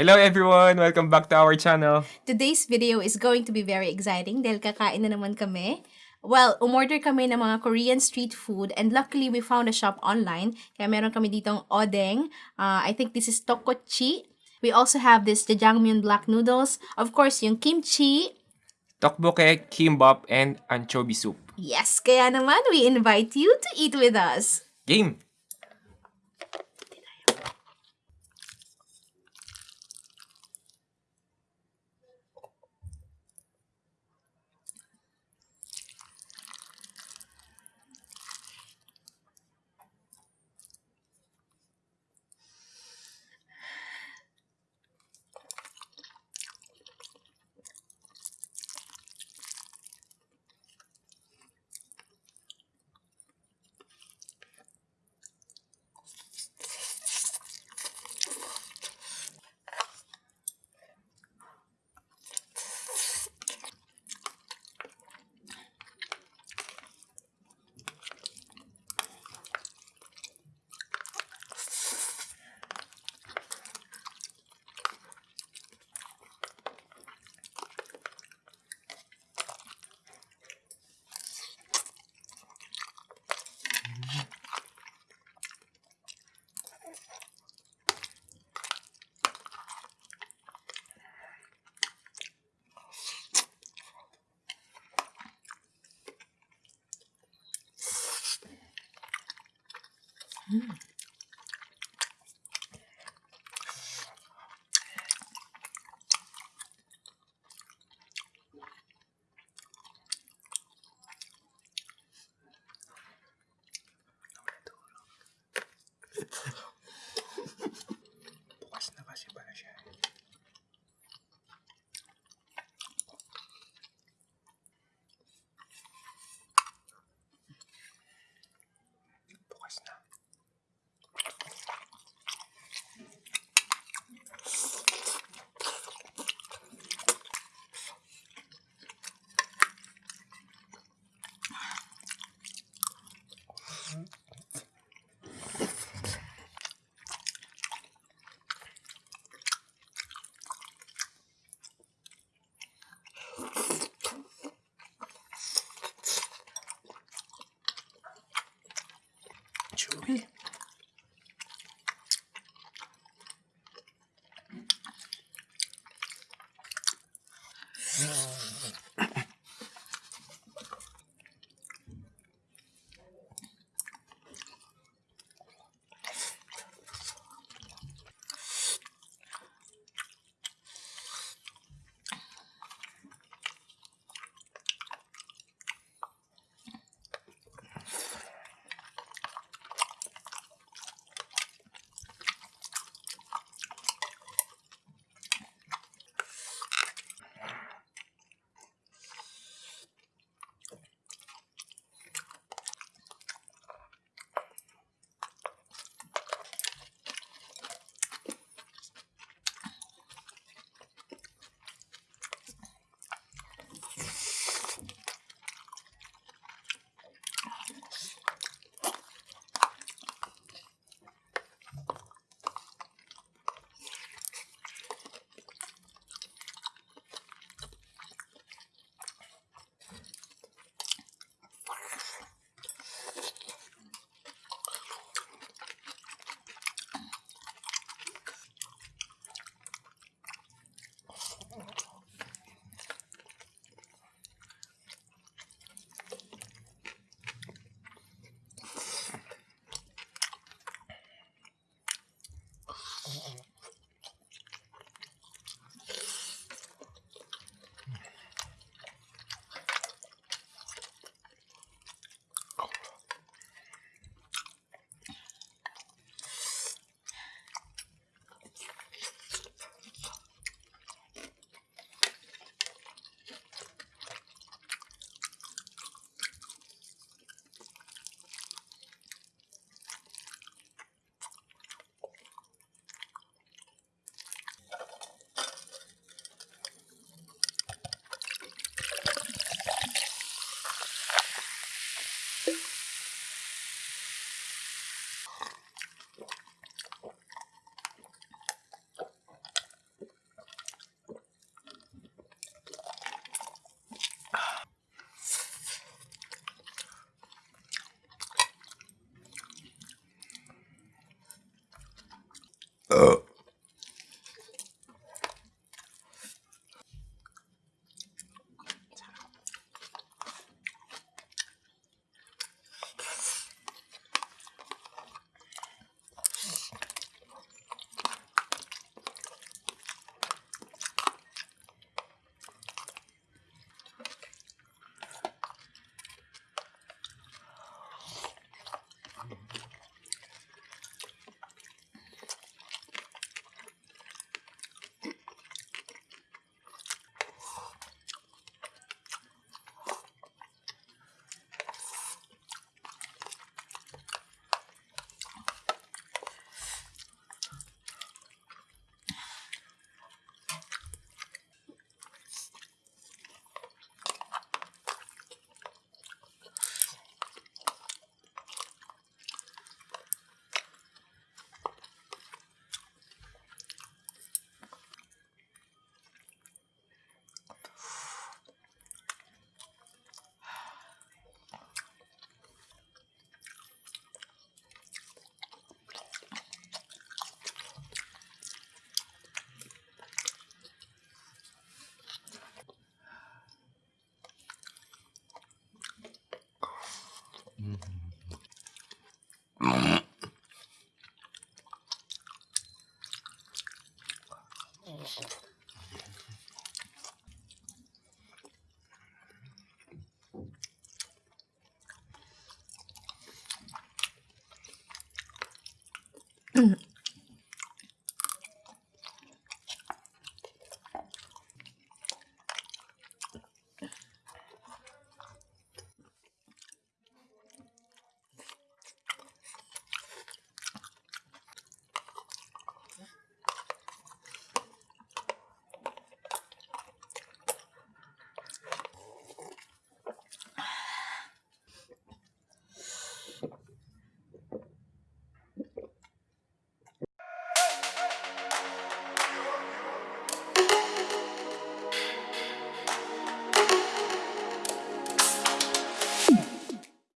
Hello everyone! Welcome back to our channel. Today's video is going to be very exciting dahil kakain na naman kami. Well, umorder kami ng mga Korean street food and luckily we found a shop online. Kaya meron kami ditong odeng. Uh, I think this is tokkochi. We also have this jjajangmyeon black noodles. Of course, yung kimchi. Tokboke, kimbap, and anchovy soup. Yes, kaya naman we invite you to eat with us. Game! Mm-mm. uh, Mm-hmm.